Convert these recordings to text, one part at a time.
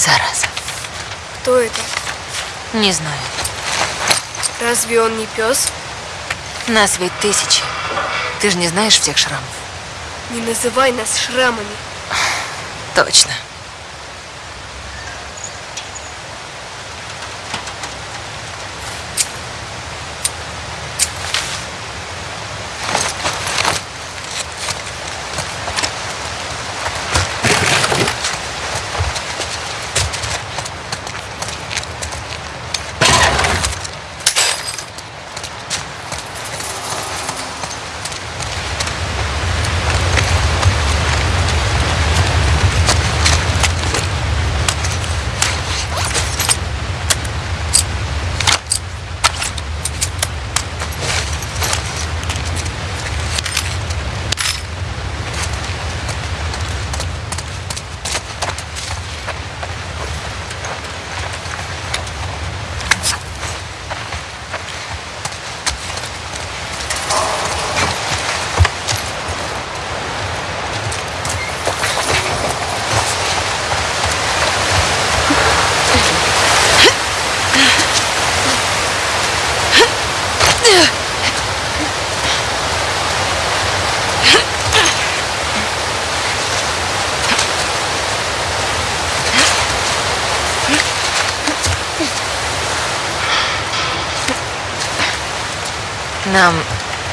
Зараза. Кто это? Не знаю. Разве он не пес? Нас ведь тысячи. Ты же не знаешь всех шрамов. Не называй нас шрамами. Точно.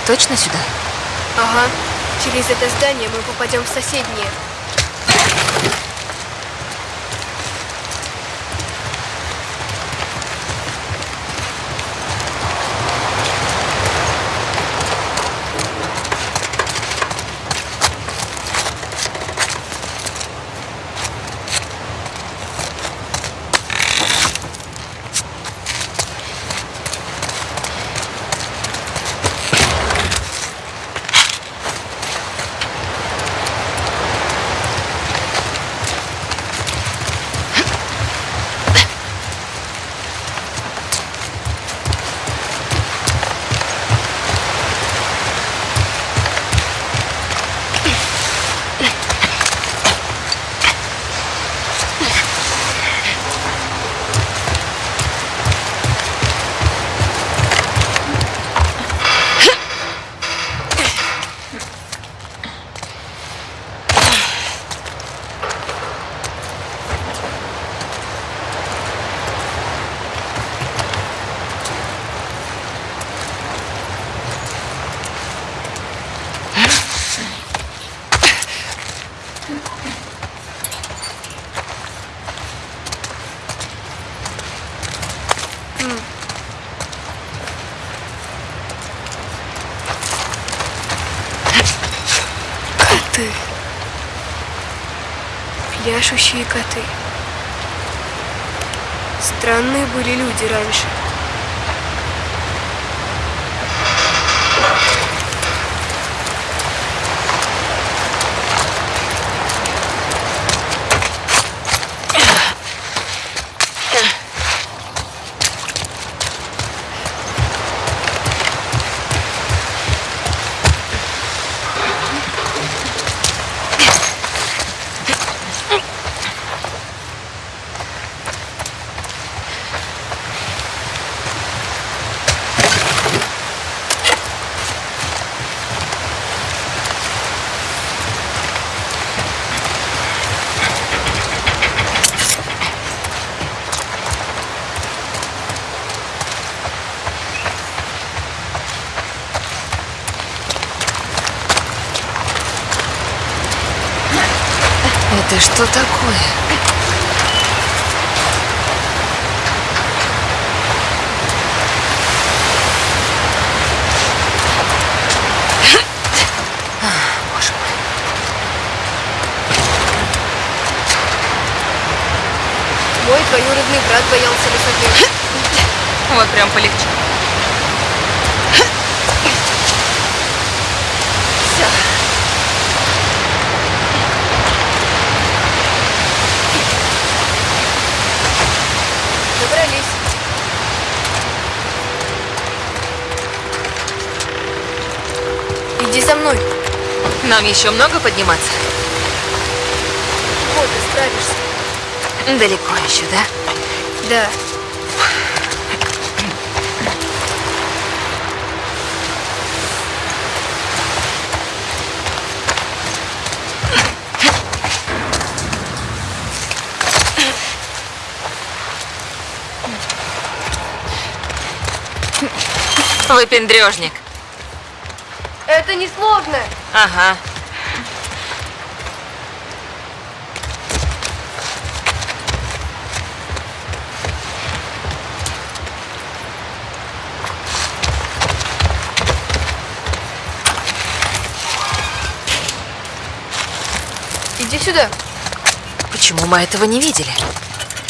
Точно сюда? Ага. Через это здание мы попадем в соседнее. Коты. Пляшущие коты. Странные были люди раньше. Это что такое? А, Боже мой. Мой двоюродный брат боялся высоты. Вот прям полегче. Все. Добрались. Иди за мной. Нам еще много подниматься? Вот, ты справишься. Далеко еще, да? Да. Выпендрежник. Это несложно. Ага. Иди сюда. Почему мы этого не видели?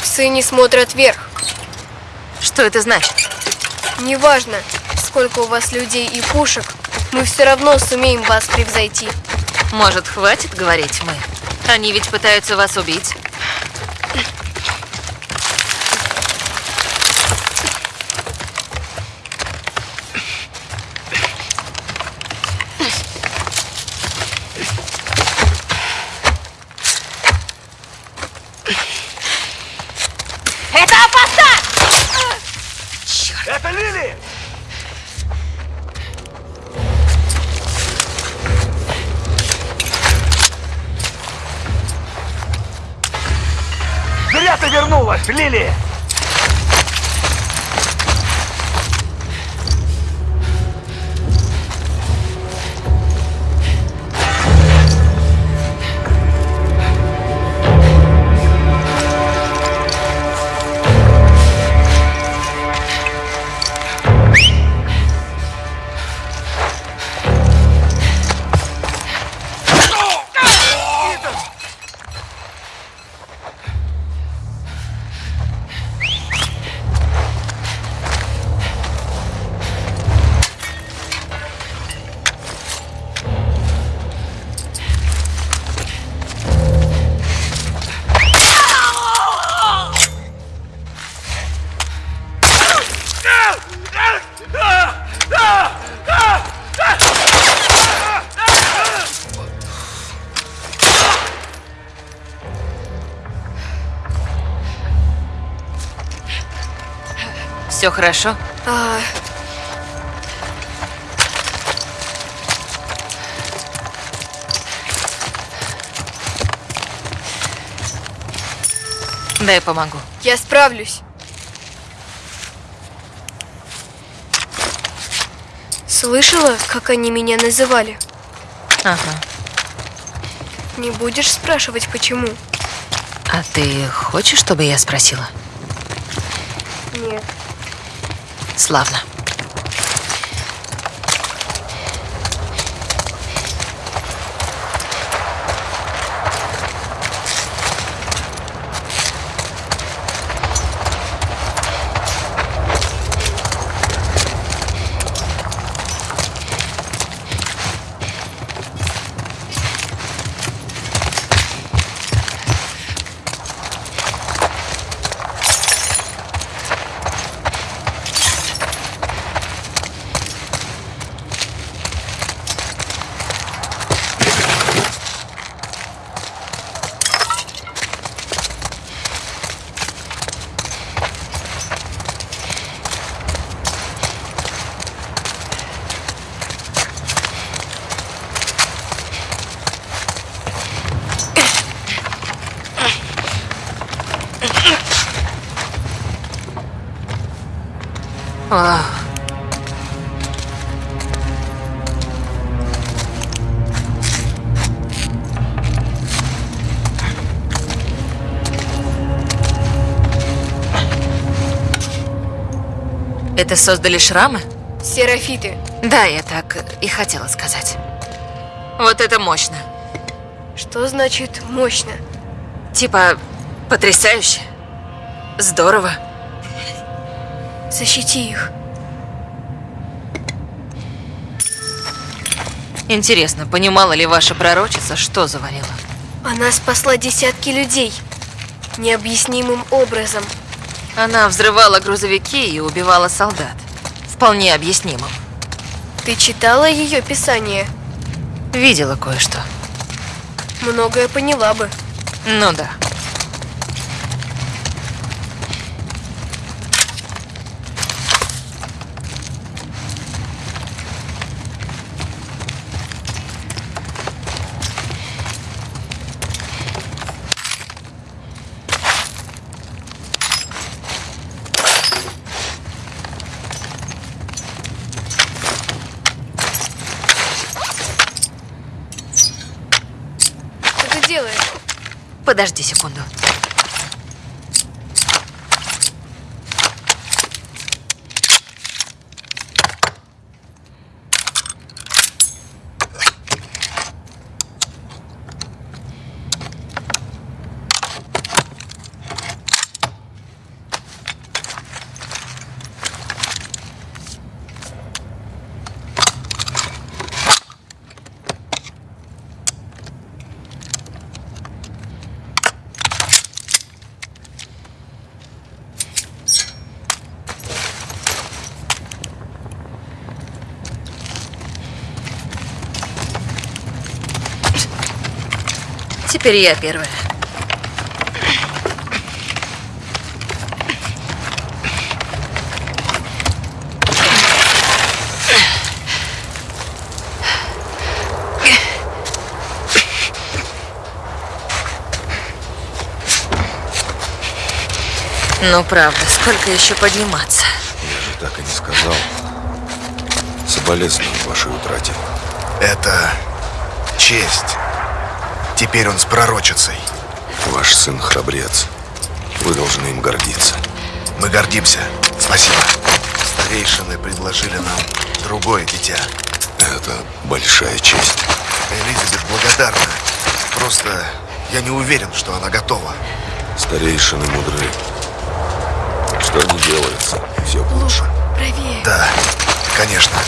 Псы не смотрят вверх. Что это значит? Неважно, сколько у вас людей и пушек, мы все равно сумеем вас превзойти. Может, хватит говорить мы? Они ведь пытаются вас убить. Ты вернулась, Лили! Все хорошо? А, Дай помогу. я справлюсь. Слышала, как они меня называли? Ага. Не будешь спрашивать, почему? А ты хочешь, чтобы я спросила? Нет. Славно. Это создали шрамы? Серафиты. Да, я так и хотела сказать. Вот это мощно. Что значит мощно? Типа, потрясающе. Здорово. Защити их. Интересно, понимала ли ваша пророчица, что заварила? Она спасла десятки людей. Необъяснимым образом. Она взрывала грузовики и убивала солдат. Вполне объяснимым. Ты читала ее писание? Видела кое-что. Многое поняла бы. Ну да. Подожди секунду. Теперь я первая. Ну, правда, сколько еще подниматься? Я же так и не сказал. Соболезную вашей утрате. Это честь. Теперь он с пророчицей. Ваш сын храбрец. Вы должны им гордиться. Мы гордимся. Спасибо. Старейшины предложили нам другое дитя. Это большая честь. Элизабет благодарна. Просто я не уверен, что она готова. Старейшины мудры. Что не делается, все лучше. Правее. Да, конечно.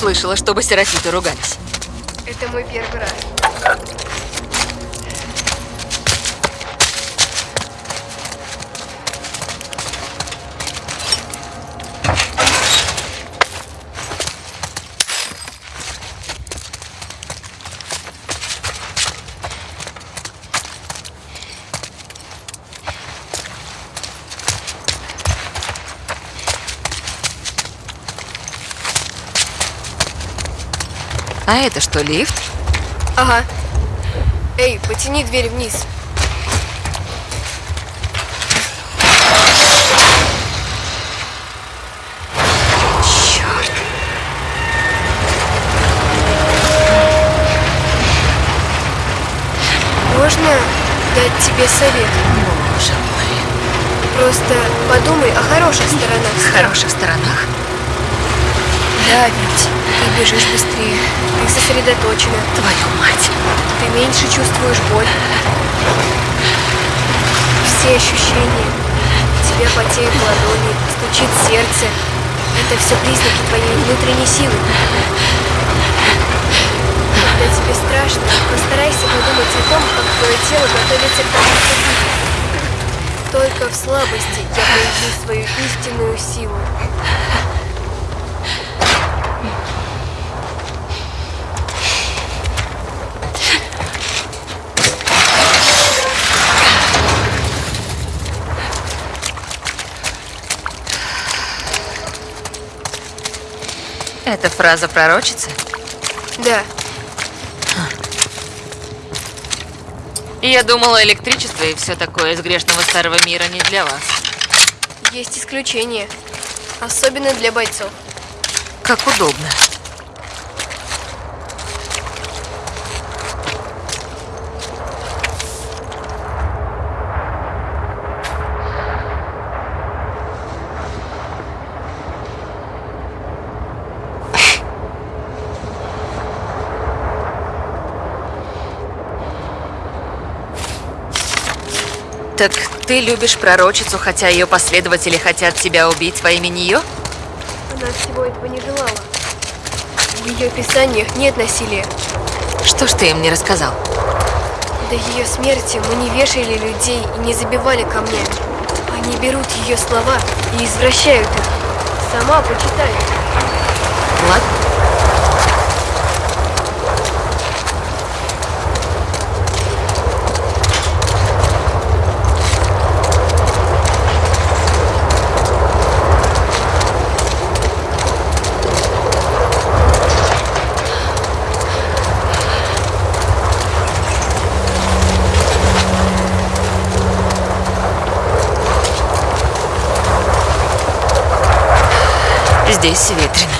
Слышала, чтобы серафиты ругались. Это мой первый раз. А это что, лифт? Ага. Эй, потяни дверь вниз. Можно дать тебе совет? Боже мой. Просто подумай о хороших сторонах. В хороших сторонах. Да, ведь ты бежишь быстрее, ты сосредоточена, Твою мать. ты меньше чувствуешь боль. Все ощущения. У тебя потеют ладони, стучит сердце. Это все признаки твоей внутренней силы. Когда тебе страшно, постарайся подумать о том, как твое тело готовится к тому, что. Только в слабости я проявлю свою истинную силу. Это фраза пророчицы? Да, Я думала, электричество и все такое из грешного старого мира не для вас. есть исключения. Особенно для бойцов. Как удобно. Так ты любишь пророчицу, хотя ее последователи хотят тебя убить во имя нее? Она всего этого не желала. В ее писаниях нет насилия. Что ж ты им не рассказал? До ее смерти мы не вешали людей и не забивали камнями. Они берут ее слова и извращают их. Сама почитай. Ладно. Здесь ветрено.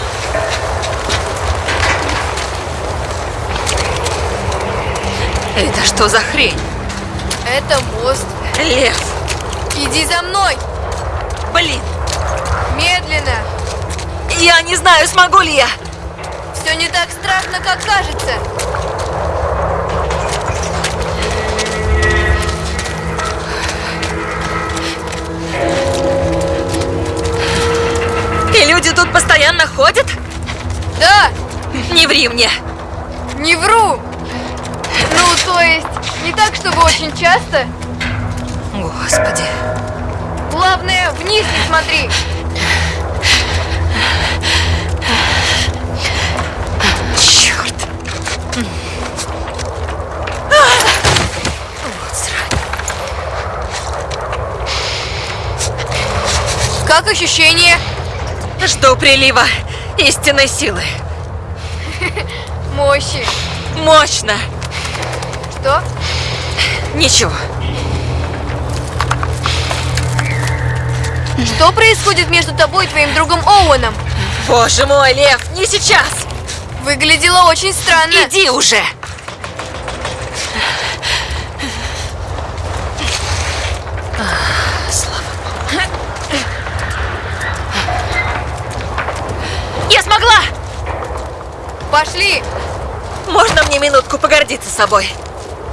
Это что за хрень? Это мост. Лев! Иди за мной! Блин! Медленно! Я не знаю, смогу ли я! Все не так страшно, как кажется. Люди тут постоянно ходят? Да, Не ври мне! не вру. Ну, то есть, не так, чтобы очень часто. Господи. Главное, вниз не смотри. Черт! Вот срань. Как ощущение? Жду прилива истинной силы. Мощи. Мощно! Что? Ничего. Что происходит между тобой и твоим другом Оуэном? Боже мой, Лев, не сейчас! Выглядело очень странно. Иди уже! А, Слава Богу. Я смогла! Пошли. Можно мне минутку погордиться собой?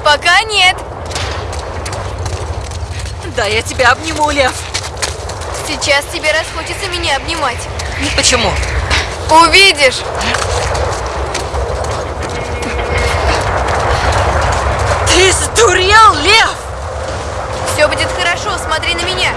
Пока нет. Да, я тебя обниму, Лев. Сейчас тебе расхочется меня обнимать. Почему? Увидишь! Ты сдурел, Лев! Все будет хорошо, смотри на меня.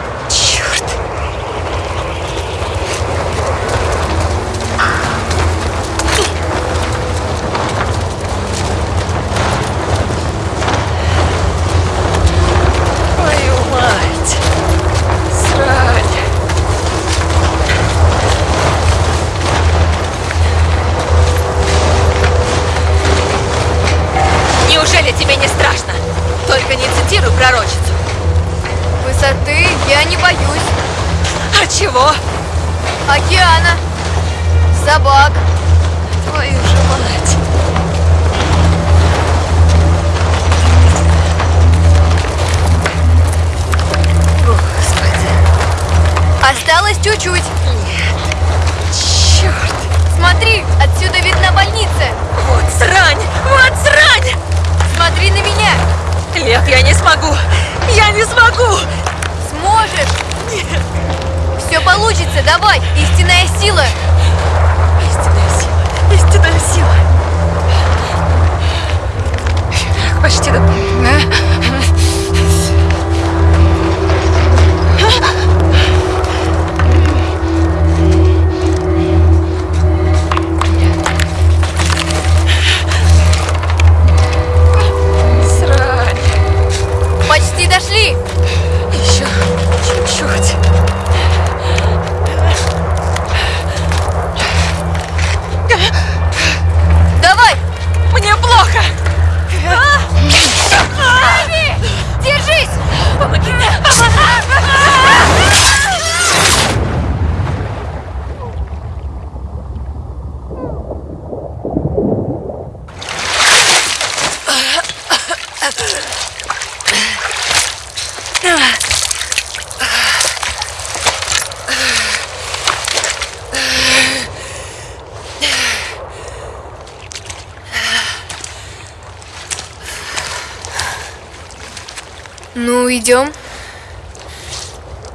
Идем.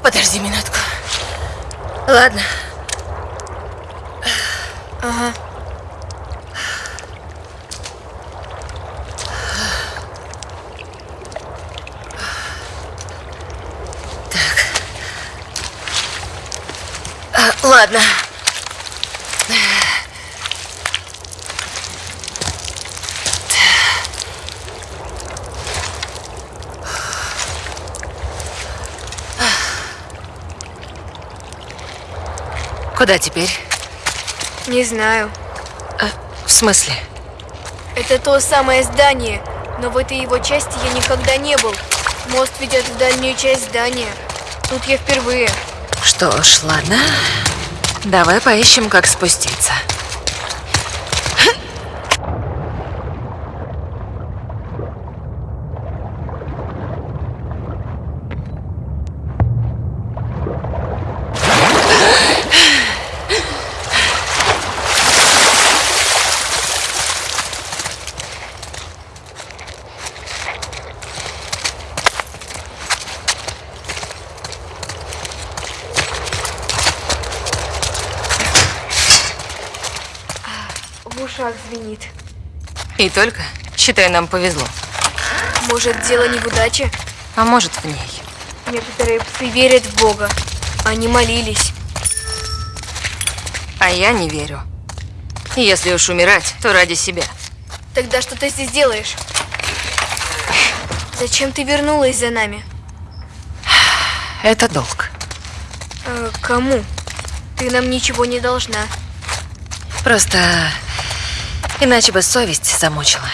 Подожди минутку. Ладно. Ага. А, ладно. Куда теперь? Не знаю. А, в смысле? Это то самое здание, но в этой его части я никогда не был. Мост ведет в дальнюю часть здания. Тут я впервые. Что ж, ладно. Давай поищем, как спуститься. И только, считай, нам повезло. Может, дело не в удаче? А может, в ней. Некоторые псы верят в Бога. Они молились. А я не верю. Если уж умирать, то ради себя. Тогда что ты здесь делаешь? Зачем ты вернулась за нами? Это долг. Э, кому? Ты нам ничего не должна. Просто иначе бы совесть замучила.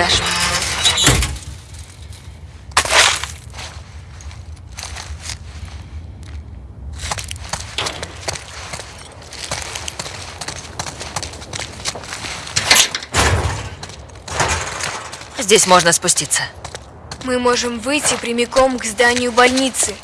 Подошел. Здесь можно спуститься. Мы можем выйти прямиком к зданию больницы.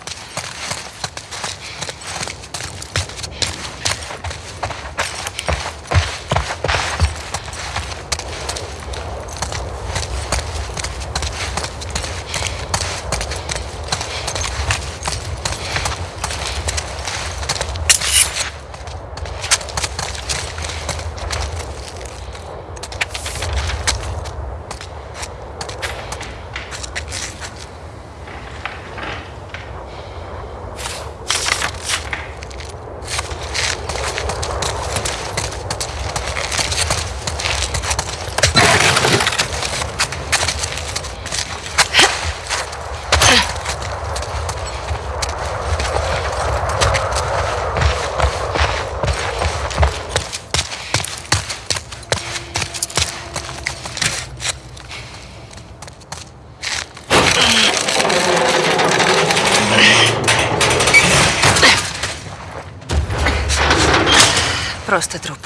Просто труп.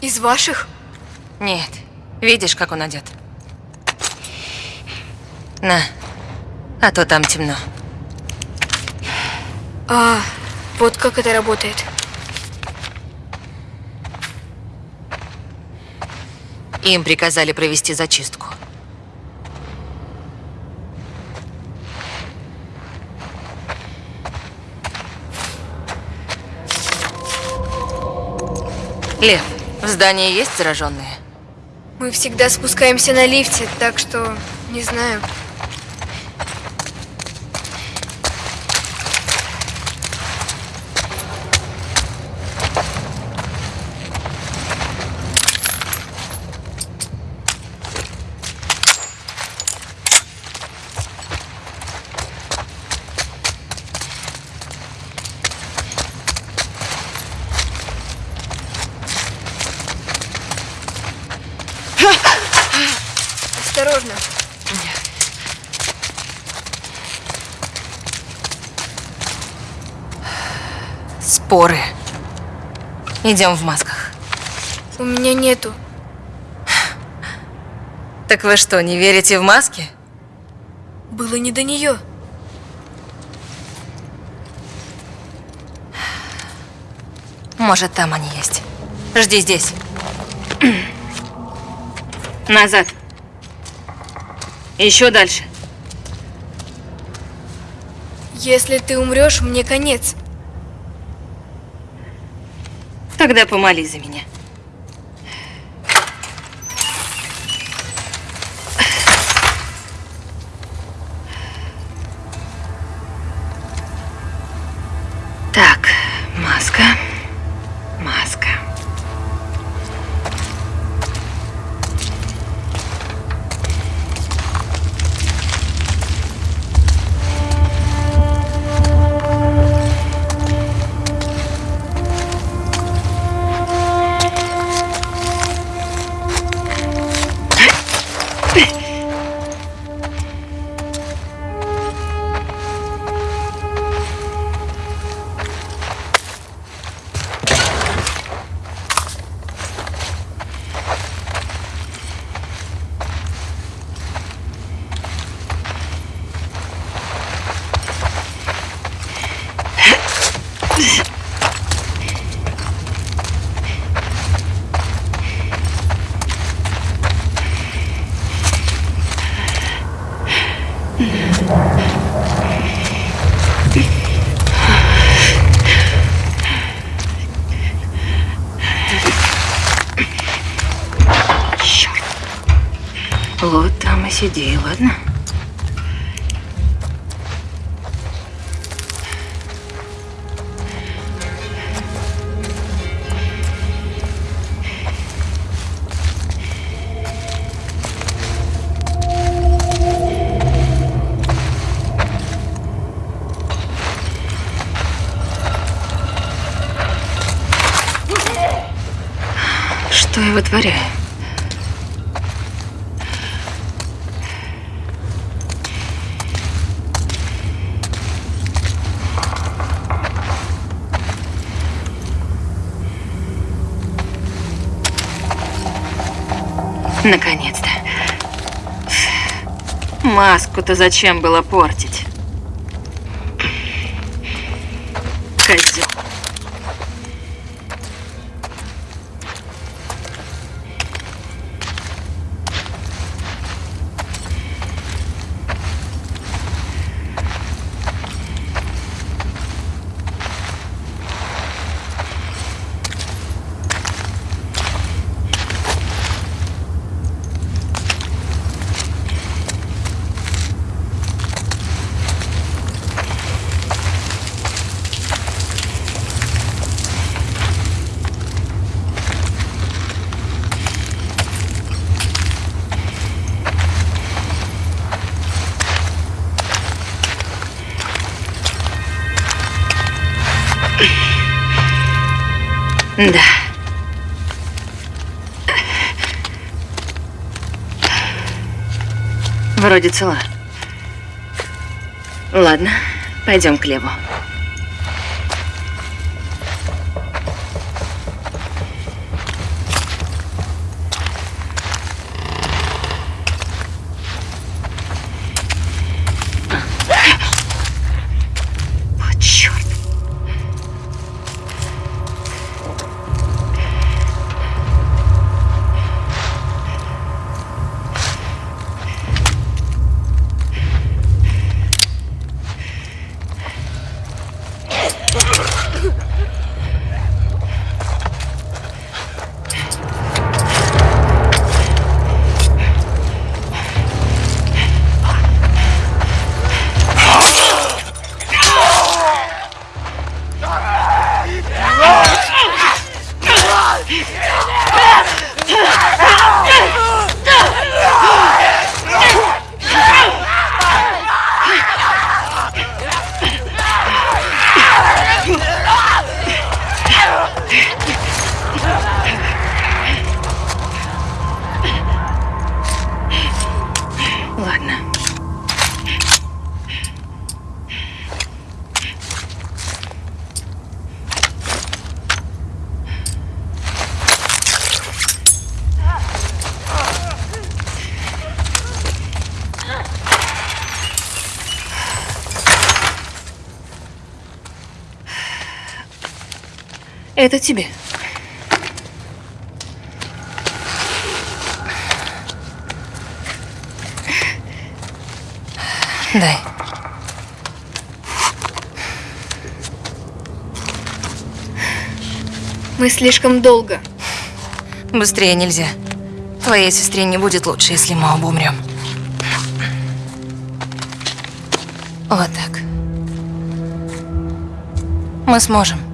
Из ваших? Нет. Видишь, как он одет? На. А то там темно. А, вот как это работает. Им приказали провести зачистку. Лев, в здании есть зараженные? Мы всегда спускаемся на лифте, так что не знаю. Осторожно. Споры. Идем в масках. У меня нету. Так вы что, не верите в маски? Было не до нее. Может, там они есть. Жди здесь. Назад. Еще дальше. Если ты умрешь, мне конец. Тогда помолись за меня. И сиди, Наконец-то. Маску-то зачем было портить? Да. Вроде цела. Ладно, пойдем к Леву. Это тебе. Дай. Мы слишком долго. Быстрее нельзя. Твоей сестре не будет лучше, если мы оба умрем. Вот так. Мы сможем.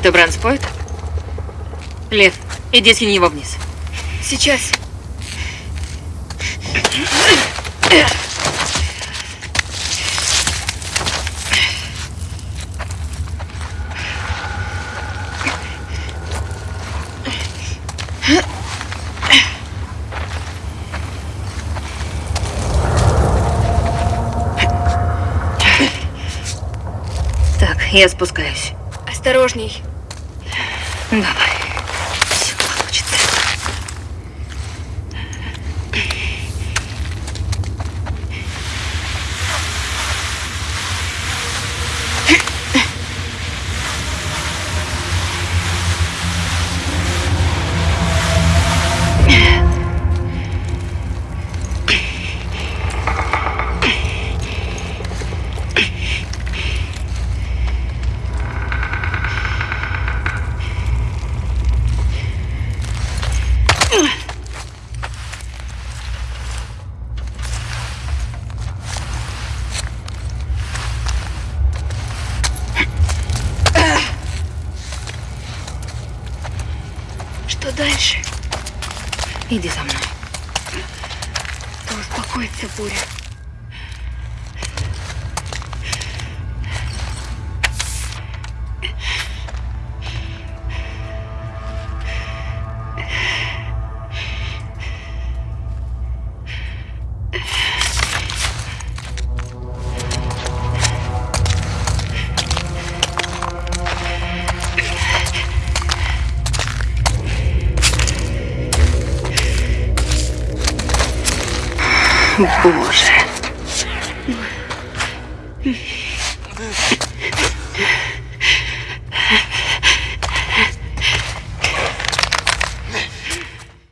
Это бранспойт? Лев, иди скинь его вниз. Сейчас. Так, я спускаюсь. Осторожней.